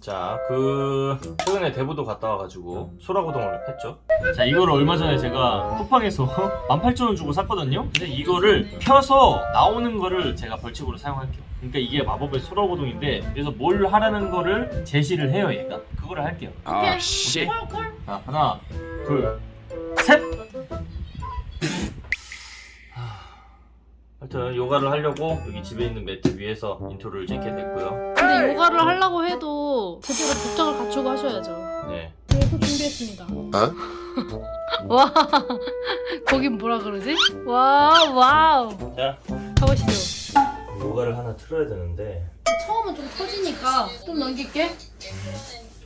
자, 그 최근에 대부도 갔다 와가지고 소라고동을 했죠. 자, 이거를 얼마 전에 제가 쿠팡에서 18,000원 주고 샀거든요. 근데 이거를 펴서 나오는 거를 제가 벌칙으로 사용할게요. 그러니까 이게 마법의 소라고동인데 그래서 뭘 하라는 거를 제시를 해요, 얘가. 그거를 할게요. 아, 씨. 콜콜. 자, 하나, 둘, 셋. 하, 하여튼 요가를 하려고 여기 집에 있는 매트 위에서 intro를 찍게 됐고요. 근데 요가를 하려고 해도 제대로 복장을 갖추고 하셔야죠. 네. 저도 준비했습니다. 어? 와, 거긴 뭐라 그러지? 와우, 와우. 자, 가보시죠. 요가를 하나 틀어야 되는데 처음은 좀 터지니까 좀 넘길게.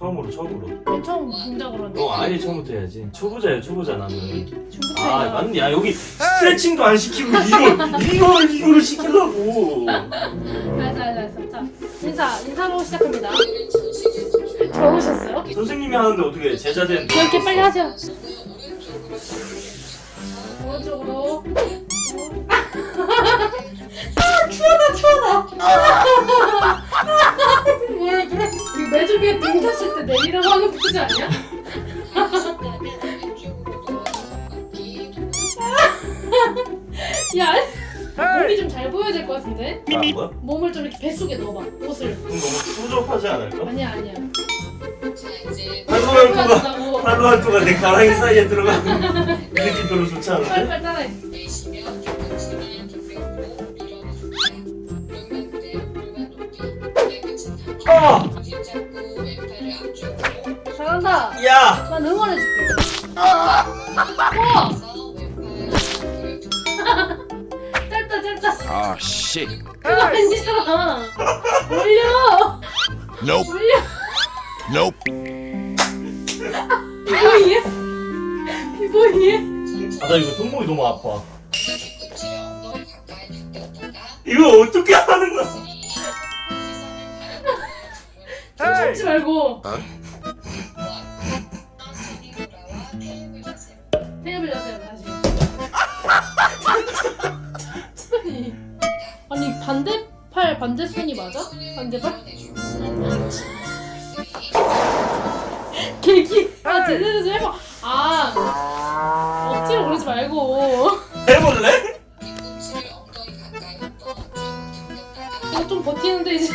처음으로 처음으로. 맨 처음 동작으로 하는데. 너 아예 처음부터 해야지. 초보자야 초보자 나는. 중부터 아 해요. 맞네. 야 여기 스트레칭도 안 시키고 이걸 이걸 이거를 시키려고. 알았어, 알았어. 자, 인사, 인사로 시작합니다. 좋으셨어요? 선생님이 하는데 어떻게 제자된? 이렇게 빨리 하세요. 오른쪽으로. 아, 추하다, 추하다. 하는 포즈 아니야? 야, 몸이 좀 잘 보여야 될 것 같은데? 아 뭐야? 몸을 좀 이렇게 뱃속에 넣어봐, 옷을. 그럼 너무 소접하지 않을까? 아니야, 아니야. 팔로 할거가 보여준다고. 팔로 할거가 내 가랑이 사이에 들어가는 이 느낌 별로 좋지 않은데? 빨리빨리 따라해. 아! 잘한다. 야! 난 응원해줄게. 와! 짧다, 짧다. 아, 씨. 그거 아니잖아. 올려! Nope. 올려! Nope. 비보이해? 비보이해? 아나 이거 손목이 너무 아파. 이거 어떻게 하는 거야? 참지 말고. 어? 반대팔, 반대손이 맞아? 반대팔? 계기. 아, 제대로 좀 해봐. 아, 억지로 그러지 말고. 해볼래? 이거 좀 버티는데 이제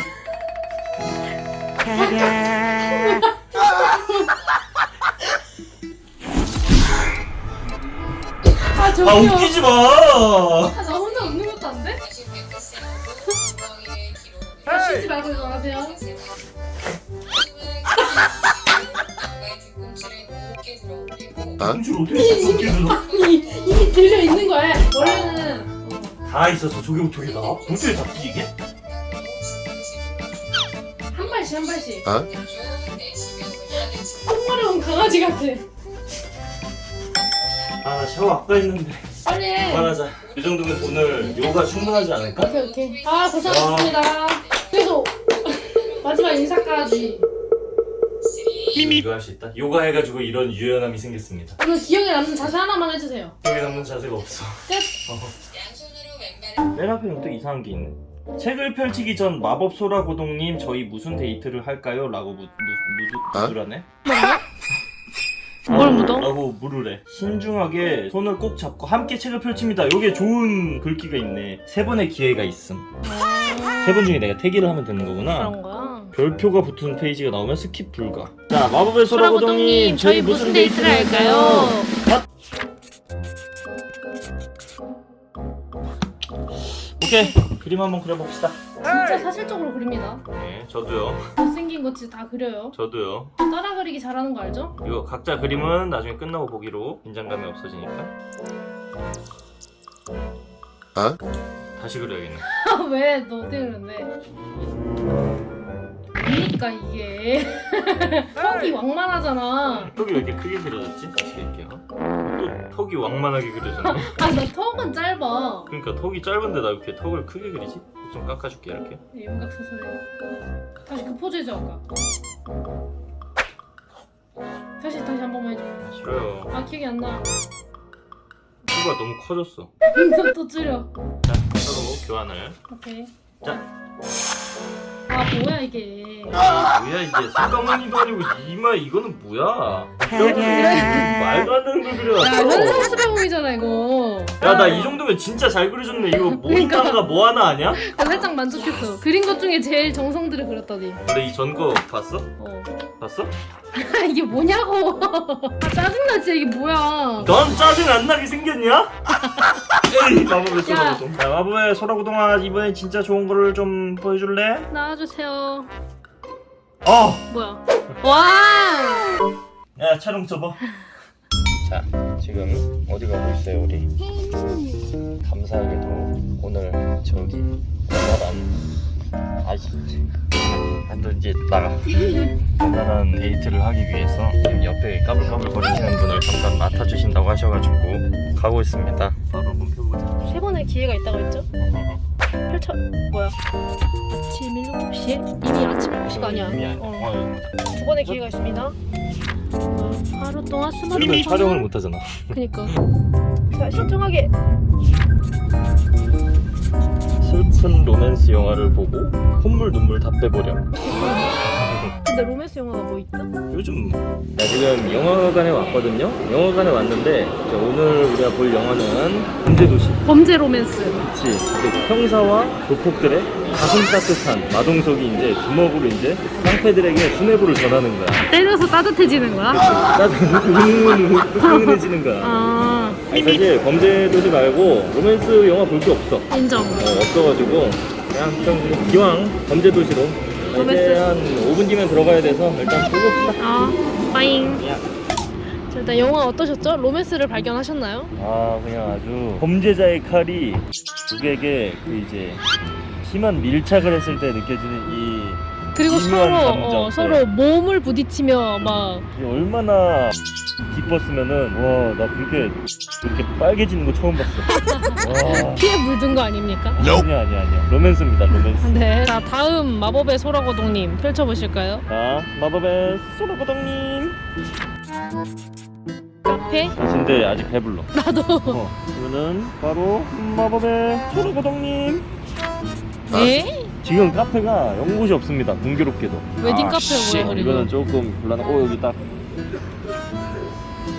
아아 웃기지 마. 아, 쉬지 말고 이거 하세요 공줄 어떻게 웃게 들어? 이미 들려 있는 거야 원래는 다 있었어. 저게 어떻게 나? 어떻게 잡지 이게? 한 발씩 한 발씩 어? 똥마려운 강아지 같아 아 샤워 아까 했는데. 빨리 해 그만하자. 이 정도면 오늘 요가 충분하지 않을까? 오케이 오케이 아 고생하셨습니다 그래서 마지막 인사까지 이거 할 수 있다. 요가 해가지고 이런 유연함이 생겼습니다. 오늘 기억에 남는 자세 하나만 해주세요 기억에 남는 자세가 없어. 근데 맨 앞에는 또 이상한 게 있네. 책을 펼치기 전 마법 소라 고동님 저희 무슨 데이트를 할까요? 라고 무, 무, 무, 어? 묻으라네. 뭘 묻어? 라고 물으래. 신중하게 손을 꼭 잡고 함께 책을 펼칩니다. 요게 좋은 글귀가 있네. 세 번의 기회가 있음. 세 번 중에 내가 택일을 하면 되는 거구나. 그런 거야 별표가 붙은 페이지가 나오면 skip 불가. 자, 마법의 소라고동님 저희 무슨 데이트를 할까요? 오케이. 그림 한번 그려봅시다. 진짜 사실적으로 그립니다 네, 저도요. 못생긴 거 진짜 다 그려요 저도요. 따라 그리기 잘하는 거 알죠? 이거 각자 그림은 나중에 끝나고 보기로 긴장감이 없어지니까 어? 다시 그려야겠네. 왜? 너 어떻게 그렸네? 뭡니까 이게 턱이 왕만하잖아 턱이 왜 이렇게 크게 그려졌지? 다시. 또 턱이 왕만하게 그려졌네. 아나 턱은 짧아 그러니까 턱이 짧은데 나 이렇게 턱을 크게 그리지? 좀 깎아줄게 이렇게. 윤곽수술해 다시 그 포즈 해줘 아까 다시 다시 한 번만 해줘 아, 싫어요. 아 기억이 안나 코가 너무 커졌어. 또, 또 줄여 자, 서로 교환을. 오케이 자. 아 뭐야 이게 뭐야 이게 손가마니도 아니고 이마 이거는 뭐야? 말도 안 되는 걸야 그려놨어. 현상 수배공이잖아 이거. 야 나 이 정도면 진짜 잘 그려줬네. 이거 그러니까. 모니타가 뭐 하나 아냐? 나 살짝 만족했어. 그린 것 중에 제일 정성들을 그렸더니. 근데 이 전 거 봤어? 어. 봤어? 아 이게 뭐냐고. 아 짜증나 진짜 이게 뭐야. 넌 짜증 안 나게 생겼냐? 에이 마법의 야. 소라고동. 야 마법의 소라고동아 이번엔 진짜 좋은 거를 좀 보여줄래? 나와주세요. 어. 뭐야? 와. 야 촬영 접어. 자 지금 어디 가고 있어요 우리? 감사하게도 오늘 저기 원활한 아이씨 너 이제 나가 원활한 데이트를 하기 위해서 지금 옆에 까불까불 거리시는 분을 맡아주신다고 하셔가지고 가고 있습니다 바로 한번 펴보자 세 번의 기회가 있다고 했죠? 펼쳐 뭐야? 아침 7시에? 이미 아침 7시가 아니야. 이미 아니야. 어. 어, 두 번의 기회가 있습니다. 어, 하루 동안 스마트폰 그러면 촬영을 못하잖아 그니까. 자 신중하게. 슬픈 로맨스 영화를 보고 콧물 눈물 다 빼버려 근데 로맨스 영화가 뭐 있다? 요즘 나 지금 영화관에 왔거든요. 영화관에 왔는데 오늘 우리가 볼 영화는 범죄도시. 범죄 로맨스. 그치. 이제 형사와 조폭들의 가슴 따뜻한 마동석이 이제 주먹으로 이제 깡패들에게 수뇌부를 전하는 거야. 때려서 따뜻해지는 거야? 흥분해지는 거야. 아 사실 범죄도시 말고 로맨스 영화 볼 게 없어. 인정. 어, 없어가지고 그냥 좀 기왕 범죄도시로 이제. 한 5분 뒤면 들어가야 돼서 일단 보고 봅시다. 아 빠잉. 야. 자, 일단 영화 어떠셨죠? 로맨스를 발견하셨나요? 아 그냥 아주 범죄자의 칼이 누구에게 그 이제 심한 밀착을 했을 때 느껴지는 이 그리고 서로 감정. 어, 서로 몸을 부딪히며 막 얼마나 기뻤으면은 와 나 그렇게 그렇게 빨개지는 거 처음 봤어. 와 피에 물든 거 아닙니까? 아니야 아니야 아니야 로맨스입니다 로맨스. 네. 자 다음 마법의 소라고동님 펼쳐보실까요? 자 마법의 소라고동님. 카페? 근데 아직 배불러. 나도. 어, 그러면은 바로 마법의 소라고동님. 네? 지금 카페가 연곳이 없습니다. 공교롭게도. 웨딩 아, 카페 씨. 뭐야 그리고? 이거는 조금 곤란한. 어 여기 딱.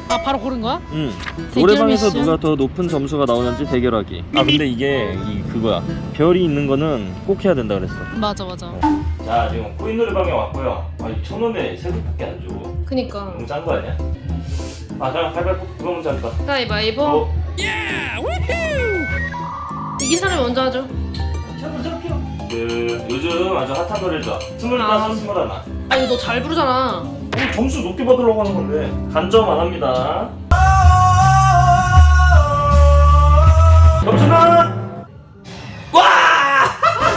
아 바로 고른 거야? 응. 대결 노래방에서 미션? 누가 더 높은 점수가 나오는지 대결하기. 아 근데 이게 이 그거야. 별이 있는 거는 꼭 해야 된다 그랬어. 맞아 맞아. 자 지금 코인 노래방에 왔고요. 아니 천 원에 세 개밖에 안 줘. 그니까. 너무 짠 거 아니야? 아 그럼 가위바위보 누가 먼저 할까? 가위바위보. 어? 이긴 사람이 먼저 하죠. 그 요즘 아주 핫한 노래죠. 스물다섯 스물하나. 아니 너 잘 부르잖아. 점수 높게 받으려고 하는 건데 간점 안 합니다. 점수는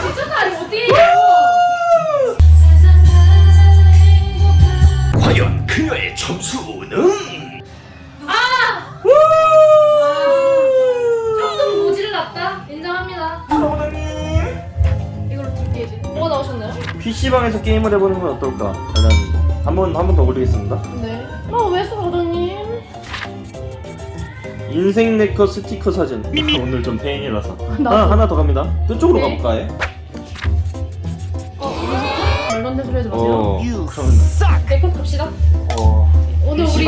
미쳤다 이거 어떻게 과연 그녀의 점수는 조금 모질랐다. 인정합니다. 사모님 이걸로 줄게 이제. 뭐가 나오셨나요? PC방에서 게임을 해보는 건 어떨까? 한번 한 번 더 올리겠습니다. 네. 어왜 소라고동님? 인생 네커 스티커 사진. 오늘 좀 페인이라서. 하나 하나 더 갑니다. 그쪽으로 네. 가볼까 해? 어 소리 하지 마세요. 어. 그러면 내컷 갑시다. 어. 오늘 우리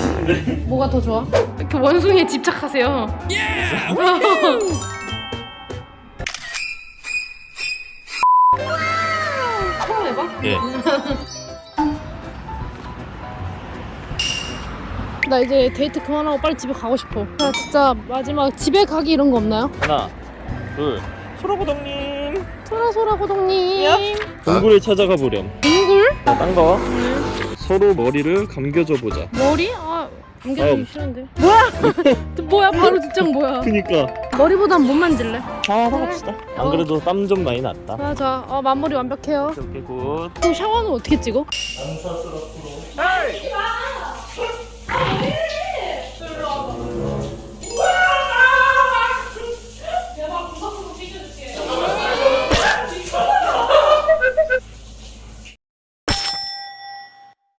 싶은데. 뭐가 더 좋아? 이렇게 원숭이에 집착하세요. 처 예. 나 이제 데이트 그만하고 빨리 집에 가고 싶어. 나 진짜 마지막 집에 가기 이런 거 없나요? 하나, 둘. 소라고동님. 소라소라 고동님. 동굴에 찾아가 보렴. 동굴? 딴 거. 서로 머리를 감겨줘 보자. 머리? 아 감겨주기. 싫은데. 뭐야? 뭐야? 바로 뒷장 뭐야? 그니까. 머리보단 못 만질래? 아 상관없다. 어. 안 그래도 땀좀 많이 났다. 맞아 어 마무리 완벽해요. 오케이 good. 그럼 샤워는 어떻게 찍어? 남사스럽도록 에이! 아,